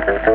Thank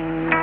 Thank you.